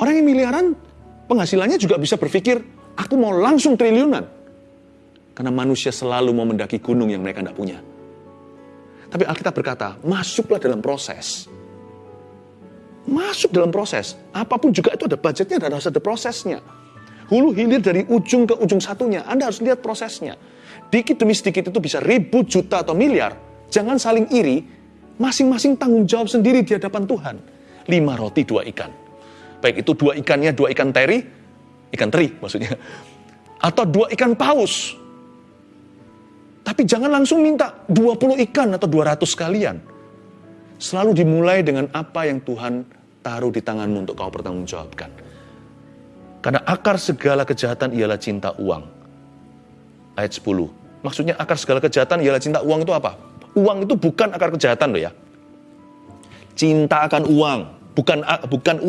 Orang yang miliaran penghasilannya juga bisa berpikir, aku mau langsung triliunan. Karena manusia selalu mau mendaki gunung yang mereka tidak punya. Tapi Alkitab berkata, masuklah dalam proses. Masuk dalam proses. Apa pun juga itu ada budgetnya dan harus ada prosesnya. Hulu hilir dari ujung ke ujung satunya. Anda harus lihat prosesnya. Dikit demi sedikit itu bisa ribu, juta, atau miliar. Jangan saling iri. Masing-masing tanggung jawab sendiri di hadapan Tuhan. Lima roti, dua ikan. Baik itu dua ikannya, dua ikan teri. Ikan teri maksudnya. Atau dua ikan paus. Tapi jangan langsung minta 20 ikan atau 200 kalian. Selalu dimulai dengan apa yang Tuhan taruh di tanganmu untuk kau pertanggungjawabkan. Karena akar segala kejahatan ialah cinta uang. Ayat 10. Maksudnya akar segala kejahatan ialah cinta uang itu apa? Uang itu bukan akar kejahatan loh ya. Cinta akan uang, bukan bukan uang.